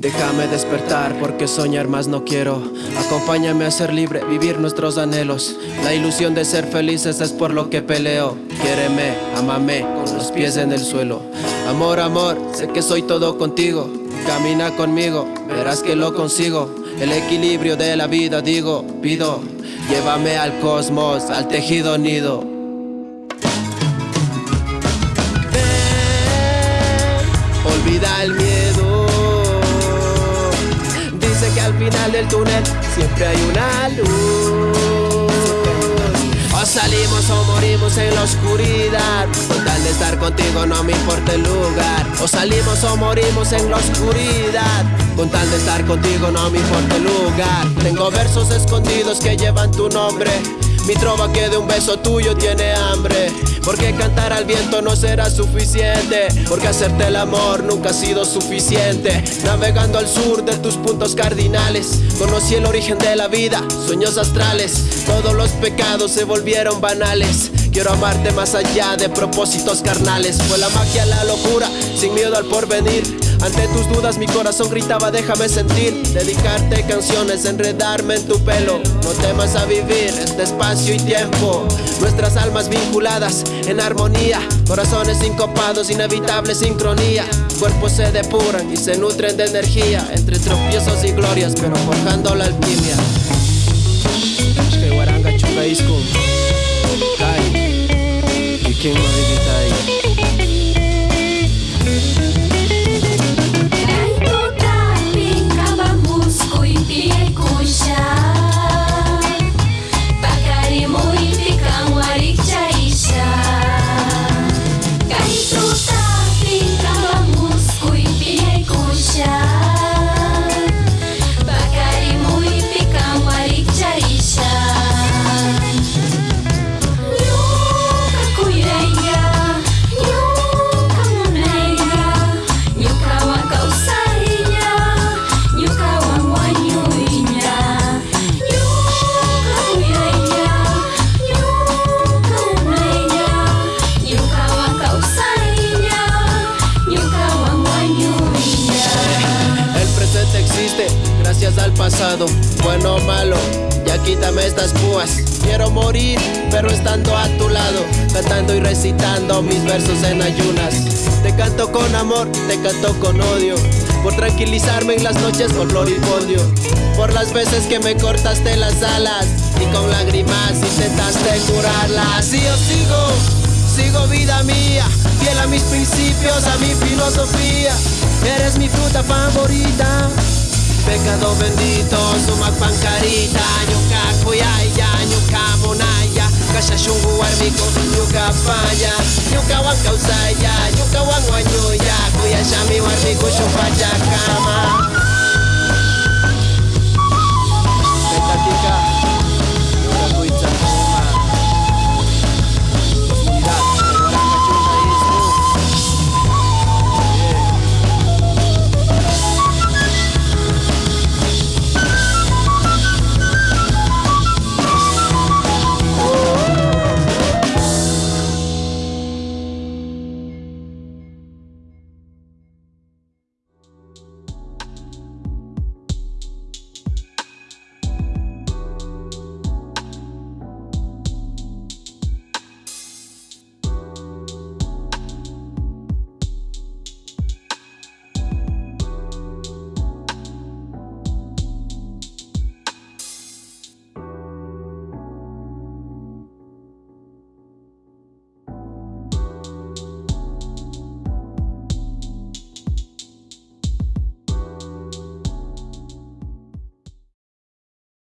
Déjame despertar porque soñar más no quiero. Acompáñame a ser libre, vivir nuestros anhelos. La ilusión de ser felices es por lo que peleo. Quiéreme, amame, con los pies en el suelo. Amor, amor, sé que soy todo contigo. Camina conmigo, verás que lo consigo. El equilibrio de la vida digo, pido. Llévame al cosmos, al tejido nido. Olvida el miedo final del túnel siempre hay una luz. O salimos o morimos en la oscuridad. Con tal de estar contigo no me importa el lugar. O salimos o morimos en la oscuridad. Con tal de estar contigo no me importa el lugar. Tengo versos escondidos que llevan tu nombre mi trova que de un beso tuyo tiene hambre. Porque cantar al viento no será suficiente. Porque hacerte el amor nunca ha sido suficiente. Navegando al sur de tus puntos cardinales Conocí el origen de la vida, sueños astrales. Todos los pecados se volvieron banales. Quiero amarte más allá de propósitos carnales. Fue la magia, la locura, sin miedo al porvenir ante tus dudas mi corazón gritaba déjame sentir Dedicarte canciones, enredarme en tu pelo. No temas a vivir este espacio y tiempo. Nuestras almas vinculadas en armonía Corazones sincopados, inevitable sincronía. Cuerpos se depuran y se nutren de energía Entre tropiezos y glorias pero forjando la alquimia gracias al pasado, bueno o malo, ya quítame estas púas. Quiero morir, pero estando a tu lado, cantando y recitando mis versos en ayunas. Te canto con amor, te canto con odio, por tranquilizarme en las noches con floripondio. Por las veces que me cortaste las alas y con lágrimas intentaste curarlas. Y yo sigo, sigo vida mía, fiel a mis principios, a mi filosofía. Eres mi fruta favorita Pecado bendito, sumak pankarita Nyuka kuyaya, nyuka monaya Kasha shungu arbiko, nyuka paya Nyuka wang kausaya, nyuka wang wanyuya Kuya shami